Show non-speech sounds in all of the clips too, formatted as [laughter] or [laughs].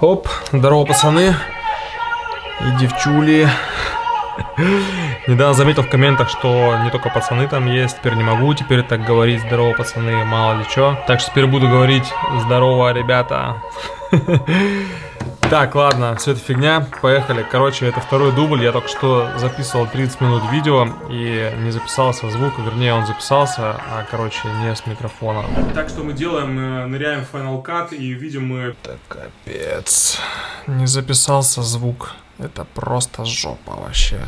Оп, здорово, пацаны и девчули. Недавно заметил в комментах, что не только пацаны там есть, теперь не могу теперь так говорить здорово, пацаны, мало ли что. Так что теперь буду говорить здорово, ребята. [laughs] Так, ладно, все это фигня, поехали. Короче, это второй дубль, я только что записывал 30 минут видео и не записался звук, вернее он записался, а короче не с микрофона. Так что мы делаем, мы ныряем в Final Cut и видим мы... Так, капец, не записался звук, это просто жопа вообще.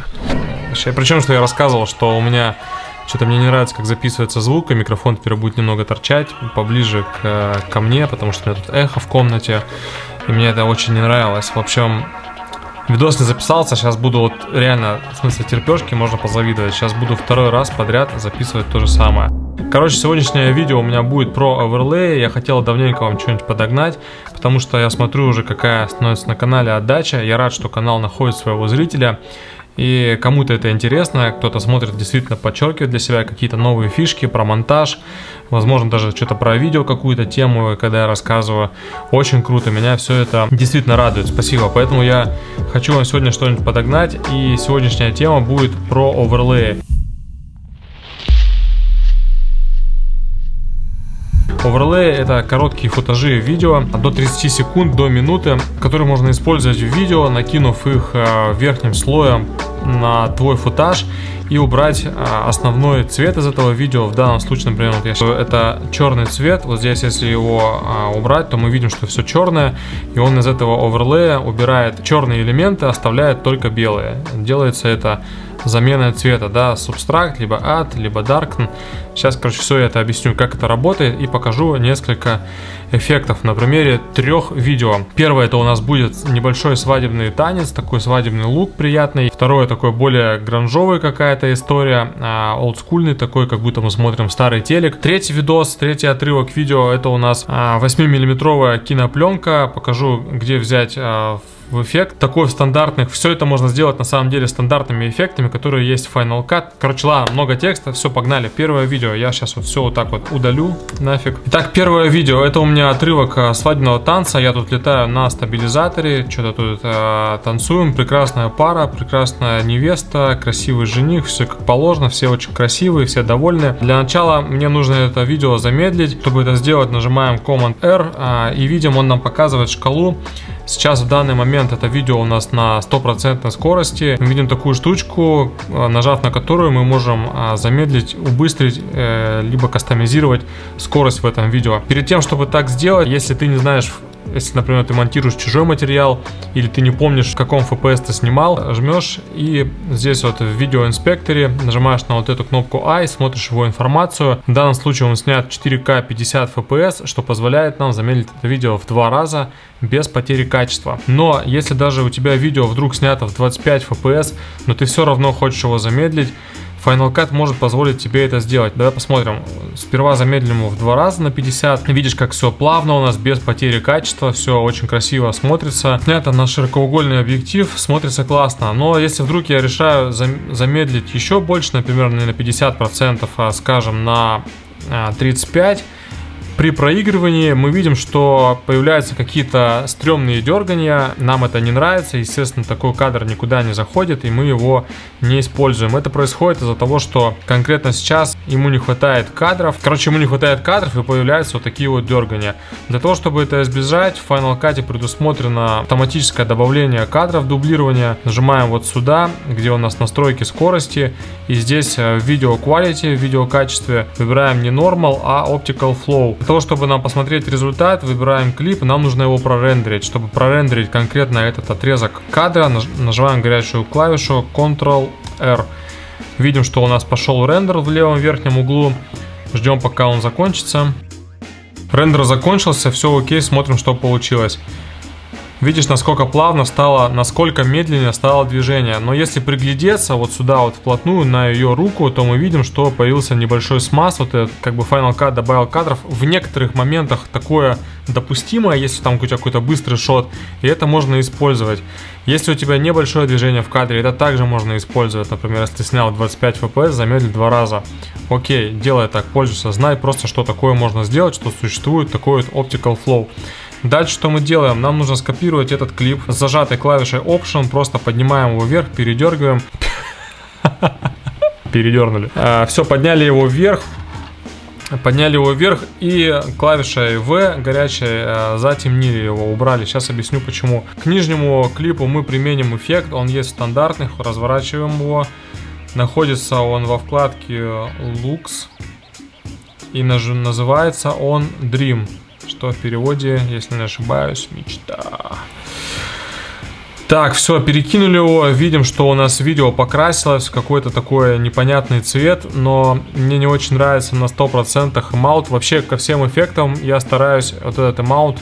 Вообще, причем, что я рассказывал, что у меня что-то мне не нравится, как записывается звук, и микрофон теперь будет немного торчать поближе к, ко мне, потому что у меня тут эхо в комнате. И мне это очень не нравилось. В общем, видос не записался. Сейчас буду вот реально, в смысле терпешки, можно позавидовать. Сейчас буду второй раз подряд записывать то же самое. Короче, сегодняшнее видео у меня будет про оверлей. Я хотел давненько вам что-нибудь подогнать, потому что я смотрю уже, какая становится на канале отдача. Я рад, что канал находит своего зрителя. И кому-то это интересно, кто-то смотрит, действительно подчеркивает для себя какие-то новые фишки про монтаж, возможно даже что-то про видео, какую-то тему, когда я рассказываю. Очень круто, меня все это действительно радует, спасибо. Поэтому я хочу вам сегодня что-нибудь подогнать, и сегодняшняя тема будет про оверлеи. Оверлей это короткие футажи видео до 30 секунд, до минуты, которые можно использовать в видео, накинув их э, верхним слоем на твой футаж и убрать а, основной цвет из этого видео. В данном случае, например, вот сейчас, это черный цвет. Вот здесь, если его а, убрать, то мы видим, что все черное. И он из этого оверлея убирает черные элементы, оставляет только белые. Делается это заменой цвета, да, субстракт, либо add, либо darken. Сейчас, короче, все это объясню, как это работает и покажу несколько эффектов на примере трех видео. Первое это у нас будет небольшой свадебный танец, такой свадебный лук приятный. Второе такой более гранжовый какая-то история, а, олдскульный такой, как будто мы смотрим старый телек. Третий видос, третий отрывок видео это у нас 8 а, миллиметровая кинопленка. Покажу, где взять а, эффект. Такой в стандартных. Все это можно сделать на самом деле стандартными эффектами, которые есть в Final Cut. Короче, ладно, много текста. Все, погнали. Первое видео. Я сейчас вот все вот так вот удалю нафиг. Итак, первое видео. Это у меня отрывок а, свадебного танца. Я тут летаю на стабилизаторе. Что-то тут э, танцуем. Прекрасная пара, прекрасная невеста, красивый жених. Все как положено. Все очень красивые, все довольны. Для начала мне нужно это видео замедлить. Чтобы это сделать, нажимаем Command-R. Э, и видим, он нам показывает шкалу Сейчас в данный момент это видео у нас на стопроцентной скорости. Мы видим такую штучку, э, нажав на которую мы можем а, замедлить, убыстрить, э, либо кастомизировать скорость в этом видео. Перед тем, чтобы так сделать, если ты не знаешь если, например, ты монтируешь чужой материал, или ты не помнишь, в каком FPS ты снимал, жмешь и здесь вот в видеоинспекторе нажимаешь на вот эту кнопку I, смотришь его информацию. В данном случае он снят 4К 50 FPS, что позволяет нам замедлить это видео в два раза без потери качества. Но если даже у тебя видео вдруг снято в 25 FPS, но ты все равно хочешь его замедлить, Final Cut может позволить тебе это сделать. Давай посмотрим. Сперва замедлим его в два раза на 50. Видишь, как все плавно у нас, без потери качества. Все очень красиво смотрится. Это на широкоугольный объектив. Смотрится классно. Но если вдруг я решаю замедлить еще больше, например, не на 50%, а скажем на 35%, а, при проигрывании мы видим, что появляются какие-то стрёмные дергания, нам это не нравится, естественно, такой кадр никуда не заходит, и мы его не используем. Это происходит из-за того, что конкретно сейчас ему не хватает кадров, короче, ему не хватает кадров, и появляются вот такие вот дергания. Для того, чтобы это избежать, в Final Cut предусмотрено автоматическое добавление кадров, дублирования. Нажимаем вот сюда, где у нас настройки скорости, и здесь в видео quality, в видео выбираем не normal, а optical flow. Для того, чтобы нам посмотреть результат, выбираем клип, нам нужно его прорендерить. Чтобы прорендерить конкретно этот отрезок кадра, нажимаем горячую клавишу Ctrl-R. Видим, что у нас пошел рендер в левом верхнем углу. Ждем, пока он закончится. Рендер закончился, все окей, смотрим, что получилось. Видишь, насколько плавно стало, насколько медленнее стало движение. Но если приглядеться вот сюда вот вплотную на ее руку, то мы видим, что появился небольшой смаз. Вот этот, как бы Final Cut добавил кадров. В некоторых моментах такое допустимое, если там у тебя какой-то быстрый шот. И это можно использовать. Если у тебя небольшое движение в кадре, это также можно использовать. Например, если ты снял 25 FPS, замедлил два раза. Окей, делай так, пользуйся. Знай просто, что такое можно сделать, что существует такой вот Optical Flow. Дальше что мы делаем? Нам нужно скопировать этот клип с зажатой клавишей Option, просто поднимаем его вверх, передергиваем. [laughs] Передернули. А, Все, подняли его вверх, подняли его вверх и клавишей V горячей э, затемнили его, убрали. Сейчас объясню почему. К нижнему клипу мы применим эффект, он есть стандартный, разворачиваем его. Находится он во вкладке Lux и называется он Dream, что в переводе, если не ошибаюсь, мечта. Так, все, перекинули его, видим, что у нас видео покрасилось в какой-то такой непонятный цвет, но мне не очень нравится на 100% маут. Вообще, ко всем эффектам я стараюсь вот этот маут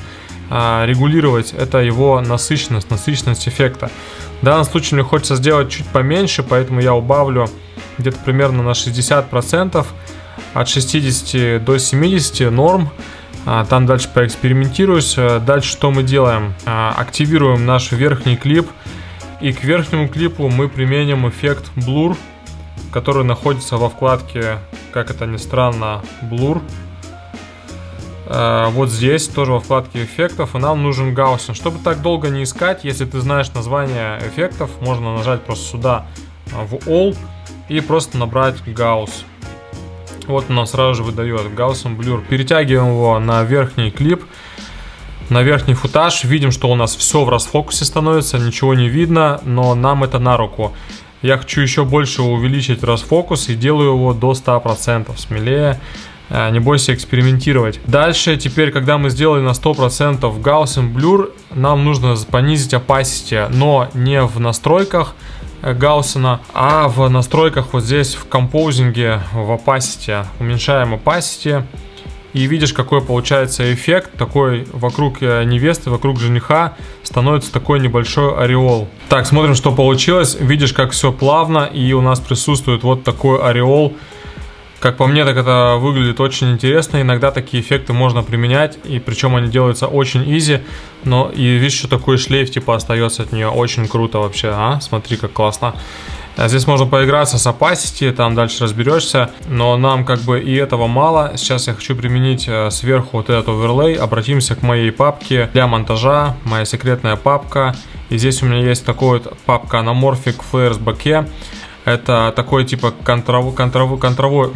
а, регулировать, это его насыщенность, насыщенность эффекта. В данном случае мне хочется сделать чуть поменьше, поэтому я убавлю где-то примерно на 60%, от 60 до 70 норм. А, там дальше поэкспериментируюсь. Э, дальше что мы делаем? А, активируем наш верхний клип. И к верхнему клипу мы применим эффект Blur, который находится во вкладке, как это ни странно, Blur. Э, вот здесь, тоже во вкладке эффектов, и нам нужен Gaussian. Чтобы так долго не искать, если ты знаешь название эффектов, можно нажать просто сюда в All и просто набрать Gauss. Вот нам сразу же выдает Gaussian Blur. Перетягиваем его на верхний клип, на верхний футаж. Видим, что у нас все в расфокусе становится, ничего не видно, но нам это на руку. Я хочу еще больше увеличить расфокус и делаю его до 100%, смелее. Э, не бойся экспериментировать. Дальше, теперь, когда мы сделали на 100% Gaussian Blur, нам нужно понизить opacity, но не в настройках, Гауссена, а в настройках вот здесь в композинге в opacity уменьшаем opacity и видишь какой получается эффект. Такой вокруг э, невесты вокруг жениха становится такой небольшой ореол. Так смотрим что получилось. Видишь как все плавно и у нас присутствует вот такой ореол как по мне, так это выглядит очень интересно. Иногда такие эффекты можно применять, и причем они делаются очень изи. Но и видишь, что такой шлейф типа остается от нее. Очень круто вообще, а? Смотри, как классно. А здесь можно поиграться с opacity, там дальше разберешься, но нам как бы и этого мало. Сейчас я хочу применить э, сверху вот этот оверлей. Обратимся к моей папке для монтажа, моя секретная папка. И здесь у меня есть такой вот папка Anamorphic Flares Bokeh. Это такой типа контровой, контровой, [laughs] контровой,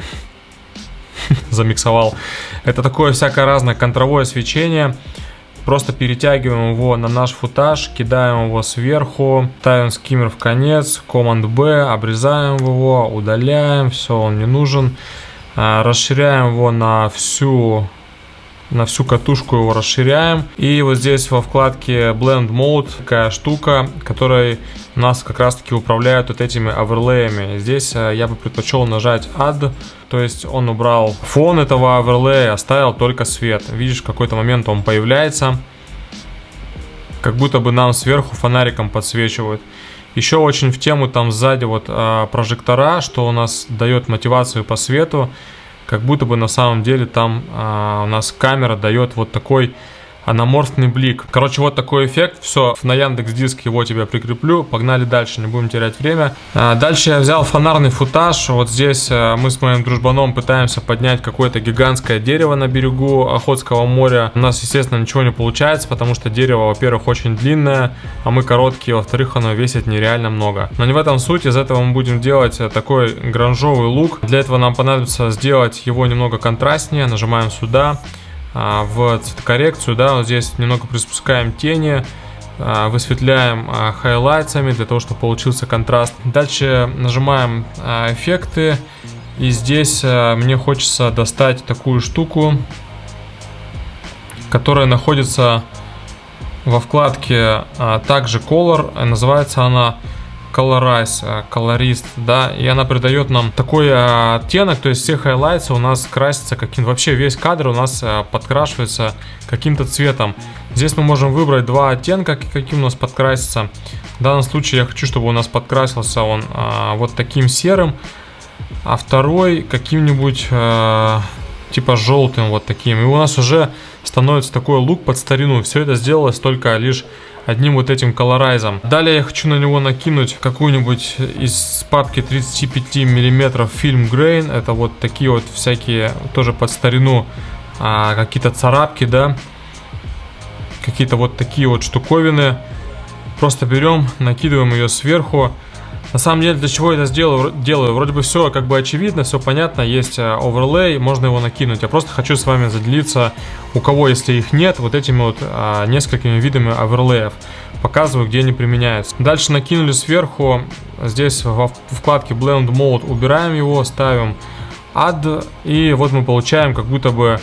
замиксовал. Это такое всякое разное контровое свечение. Просто перетягиваем его на наш футаж, кидаем его сверху, ставим скиммер в конец, Command B, обрезаем его, удаляем, все, он не нужен. А, расширяем его на всю на всю катушку его расширяем. И вот здесь во вкладке Blend Mode такая штука, которая нас как раз таки управляет вот этими оверлеями. Здесь э, я бы предпочел нажать Add, то есть он убрал фон этого оверлея, оставил только свет. Видишь, в какой-то момент он появляется, как будто бы нам сверху фонариком подсвечивают. Еще очень в тему там сзади вот э, прожектора, что у нас дает мотивацию по свету как будто бы на самом деле там а, у нас камера дает вот такой аноморфный блик. Короче, вот такой эффект. Все, на Яндекс Диск его тебе прикреплю. Погнали дальше, не будем терять время. А, дальше я взял фонарный футаж. Вот здесь а, мы с моим дружбаном пытаемся поднять какое-то гигантское дерево на берегу Охотского моря. У нас, естественно, ничего не получается, потому что дерево, во-первых, очень длинное, а мы короткие, во-вторых, оно весит нереально много. Но не в этом суть. Из этого мы будем делать э, такой гранжовый лук. Для этого нам понадобится сделать его немного контрастнее. Нажимаем сюда. А, в цветокоррекцию, да, вот здесь немного приспускаем тени, а, высветляем а, highlights ами для того, чтобы получился контраст. Дальше нажимаем эффекты, и здесь мне хочется достать такую штуку, которая находится во вкладке также Color, называется она Colorize, э, колорист, да, и она придает нам такой э, оттенок, то есть все highlights ы у нас красятся каким вообще весь кадр у нас э, подкрашивается каким-то цветом. Здесь мы можем выбрать два оттенка, каким у нас подкрасится. В данном случае я хочу, чтобы у нас подкрасился он вот таким серым, а второй каким-нибудь типа желтым вот таким. И у нас уже становится такой лук под старину. Все это сделалось только лишь одним вот этим колорайзом. Далее я хочу на него накинуть какую-нибудь из папки 35 миллиметров фильм Grain. Это вот такие вот всякие, тоже под старину, а, какие-то царапки, да. какие-то вот такие вот штуковины. Просто берем, накидываем ее сверху. На самом деле, для чего я это сделаю? делаю? Вроде бы все как бы очевидно, все понятно, есть э, оверлей, можно его накинуть. Я просто хочу с вами заделиться, у кого, если их нет, вот этими вот а, несколькими видами оверлеев. Показываю, где они применяются. Дальше накинули сверху, здесь во вкладке Blend Mode убираем его, ставим Add, и вот мы получаем как будто бы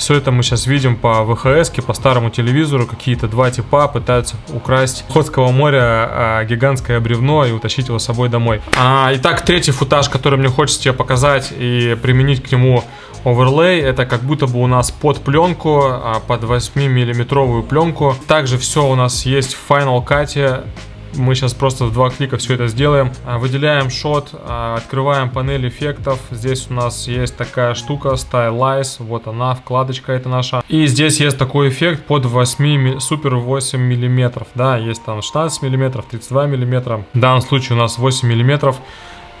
все это мы сейчас видим по ВХС, по старому телевизору. Какие-то два типа пытаются украсть Охотского моря а, гигантское бревно и утащить его с собой домой. А, итак, третий футаж, который мне хочется тебе показать и применить к нему оверлей. Это как будто бы у нас под пленку, а, под 8 миллиметровую пленку. Также все у нас есть в Final Cut. Мы сейчас просто в два клика все это сделаем. А, выделяем шот, а, открываем панель эффектов. Здесь у нас есть такая штука Stylize. Вот она, вкладочка это наша. И здесь есть такой эффект под 8, супер 8 миллиметров. Да, есть там 16 миллиметров, 32 миллиметра. В данном случае у нас 8 миллиметров.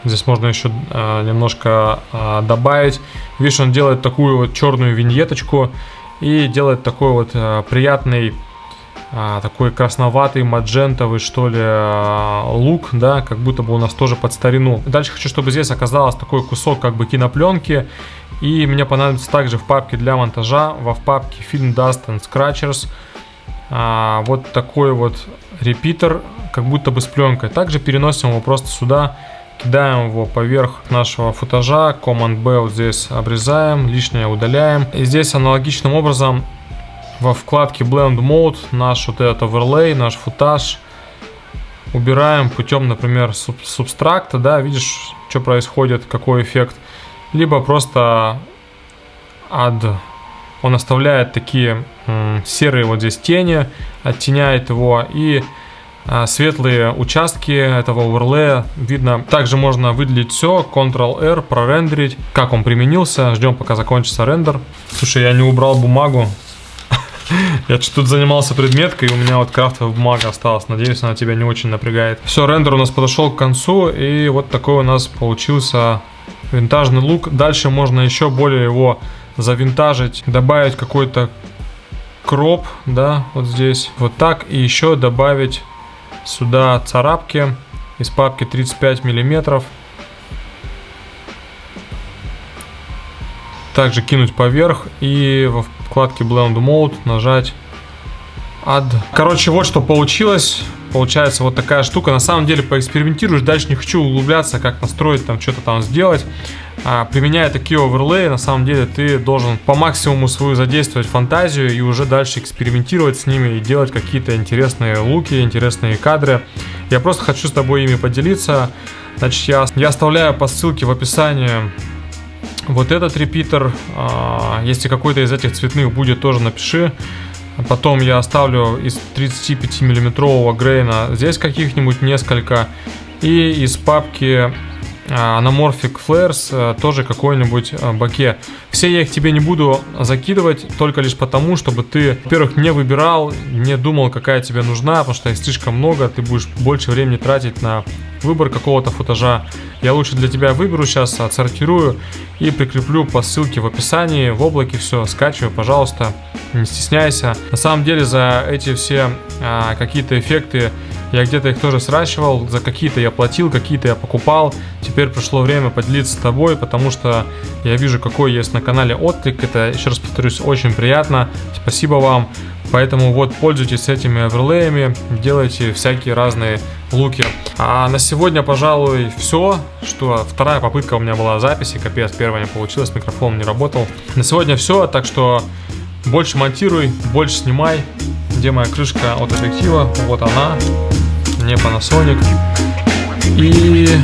Здесь можно еще э, немножко э, добавить. Видишь, он делает такую вот черную виньеточку и делает такой вот э, приятный а, такой красноватый, маджентовый, что ли, а, лук, да, как будто бы у нас тоже под старину. Дальше хочу, чтобы здесь оказалось такой кусок как бы кинопленки, и мне понадобится также в папке для монтажа, во в папке Film Dust and Scratchers, а, вот такой вот репитер, как будто бы с пленкой. Также переносим его просто сюда, кидаем его поверх нашего футажа, Command-B вот здесь обрезаем, лишнее удаляем. И здесь аналогичным образом во вкладке Blend Mode наш вот этот оверлей, наш футаж убираем путем, например, суб субстракта, да, видишь, что происходит, какой эффект. Либо просто add, он оставляет такие серые вот здесь тени, оттеняет его и а, светлые участки этого оверлея видно. Также можно выделить все, Ctrl-R, прорендерить, как он применился. Ждем, пока закончится рендер. Слушай, я не убрал бумагу, я что тут занимался предметкой, и у меня вот крафтовая бумага осталась. Надеюсь, она тебя не очень напрягает. Все, рендер у нас подошел к концу, и вот такой у нас получился винтажный лук. Дальше можно еще более его завинтажить, добавить какой-то кроп, да, вот здесь. Вот так, и еще добавить сюда царапки из папки 35 миллиметров. Также кинуть поверх и во вкладке Blend Mode нажать Add. Короче, вот что получилось. Получается вот такая штука. На самом деле поэкспериментируешь. Дальше не хочу углубляться, как настроить, там что-то там сделать. А, применяя такие оверлеи, на самом деле ты должен по максимуму свою задействовать фантазию и уже дальше экспериментировать с ними и делать какие-то интересные луки, интересные кадры. Я просто хочу с тобой ими поделиться. Значит, я, я оставляю по ссылке в описании вот этот репитер, а, если какой-то из этих цветных будет, тоже напиши. Потом я оставлю из 35 миллиметрового грейна здесь каких-нибудь несколько. И из папки Anamorphic Flares э, тоже какой-нибудь баке. Все я их тебе не буду закидывать, только лишь потому, чтобы ты, во-первых, не выбирал, не думал, какая тебе нужна, потому что их слишком много, ты будешь больше времени тратить на выбор какого-то футажа. Я лучше для тебя выберу сейчас, отсортирую и прикреплю по ссылке в описании, в облаке все, скачивай, пожалуйста, не стесняйся. На самом деле за эти все а, какие-то эффекты я где-то их тоже сращивал, за какие-то я платил, какие-то я покупал. Теперь пришло время поделиться с тобой, потому что я вижу, какой есть на канале отклик. Это, еще раз повторюсь, очень приятно. Спасибо вам. Поэтому вот пользуйтесь этими оверлеями, делайте всякие разные луки. А на сегодня, пожалуй, все. Что вторая попытка у меня была записи, капец, первая не получилась, микрофон не работал. На сегодня все, так что больше монтируй, больше снимай. Где моя крышка от объектива? Вот она не Panasonic. И